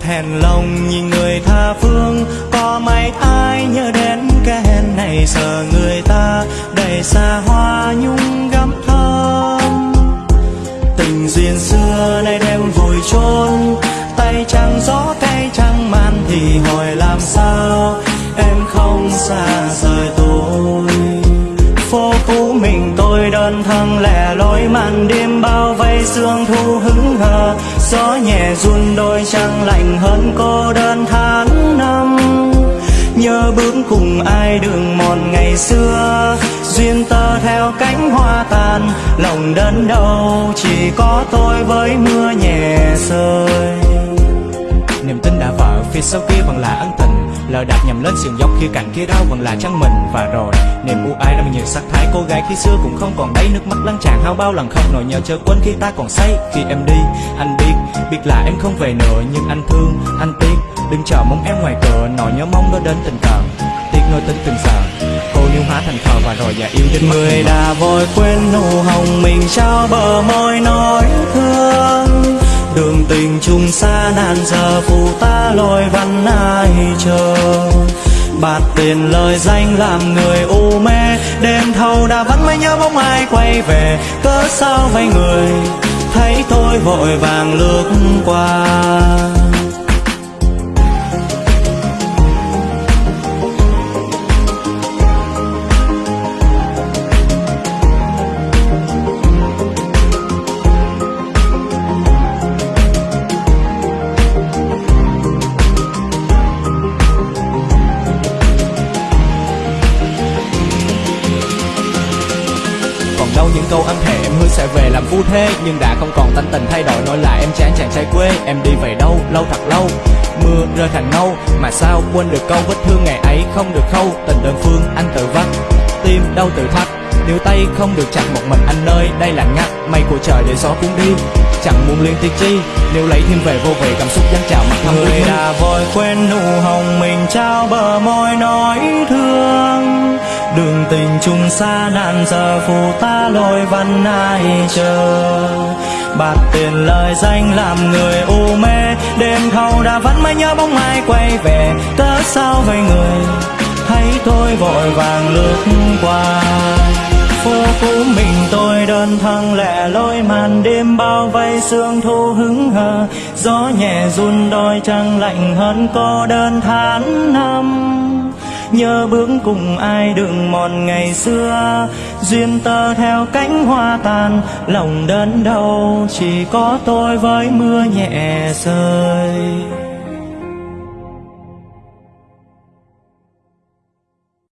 thèn lòng nhìn người tha phương. Có mấy ai nhớ đến cái hẹn này, giờ người ta đầy xa hoa nhung gắm thơm. Tình duyên xưa nay đem vùi chôn, tay trắng gió tay trắng man thì hỏi làm sao? Em không xa rời tôi. Phố cũ mình tôi đơn thân lẻ loi màn đêm bao vây sương thu hứng hờ gió nhẹ run đôi trăng lạnh hơn cô đơn tháng năm. Nhớ bước cùng ai đường mòn ngày xưa, duyên tơ theo cánh hoa tàn. Lòng đơn đâu chỉ có tôi với mưa nhẹ rơi. Niềm tin đã vỡ phía sau kia vẫn là ân tình lỡ đạp nhầm lên sườn dốc khi cạnh kia đau vẫn là chân mình. Và rồi niềm u ái đã nhiều sắc thái cô gái khi xưa cũng không còn đấy. Nước mắt lăn tràn hao bao lần không nỗi nhớ chớ quên khi ta còn say. Khi em đi anh biết biết là em không về nữa. Nhưng anh thương anh tiếc đừng chờ mong em ngoài cửa. Nỗi nhớ mong đó đến tình cờ tiếc nuối tính từng giờ cô yêu hóa thành thờ và rồi già yêu đến người đã vội quên nụ hồng mình trao bờ môi nói thương tình xa nan giờ phù ta lôi văn ai chờ. Bạt tiền lời danh làm người u mê, đêm thâu đã vẫn mới nhớ bóng ai quay về. Cớ sao vây người, thấy tôi vội vàng lướt qua. Đâu những câu âm thề em hứa sẽ về làm phu thê nhưng đã không còn tánh tình thay đổi nỗi là em chán chàng trai quê. Em đi về đâu? Lâu thật lâu. Mưa rơi thành ngâu mà sao quên được câu vết thương ngày ấy không được khâu? Tình đơn phương anh tự vắt. Tim đau tự thắt. Nếu tay không được chặt một mình anh ơi. Đây là ngắt mây của trời để gió cuốn đi. Chẳng muốn liên tiếc chi. Nếu lấy thêm về vô về cảm xúc dâng trào mặt thâm người đã vội quên nụ hồng mình trao bờ môi nói thương đường tình chung xa nạn giờ phù ta lôi văn ai chờ. Bạt tiền lời danh làm người u mê, đêm thâu đã vẫn mới nhớ bóng ai quay về. Cớ sao vậy người? Thấy tôi vội vàng lướt qua. Phố cũ mình tôi đơn thân lẻ loi màn đêm bao vây sương thu hứng hờ. Gió nhẹ run đôi trăng lạnh hơn cô đơn tháng năm nhớ bước cùng ai đường mòn ngày xưa. Duyên tơ theo cánh hoa tàn, lòng đơn đâu chỉ có tôi với mưa nhẹ rơi.